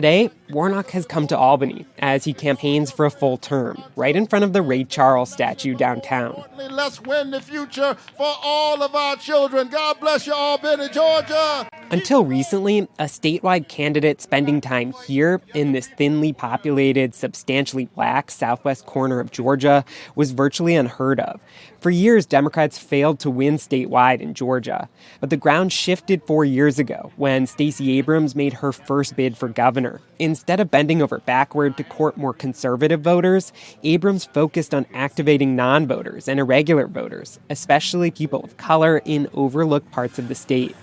Today, Warnock has come to Albany as he campaigns for a full term, right in front of the Ray Charles statue downtown. Let's win the future for all of our children. God bless you, Albany, Georgia. Until recently, a statewide candidate spending time here in this thinly populated, substantially black southwest corner of Georgia was virtually unheard of. For years, Democrats failed to win statewide in Georgia. But the ground shifted four years ago when Stacey Abrams made her first bid for governor. Instead of bending over backward to court more conservative voters, Abrams focused on activating non voters and irregular voters, especially people of color in overlooked parts of the state.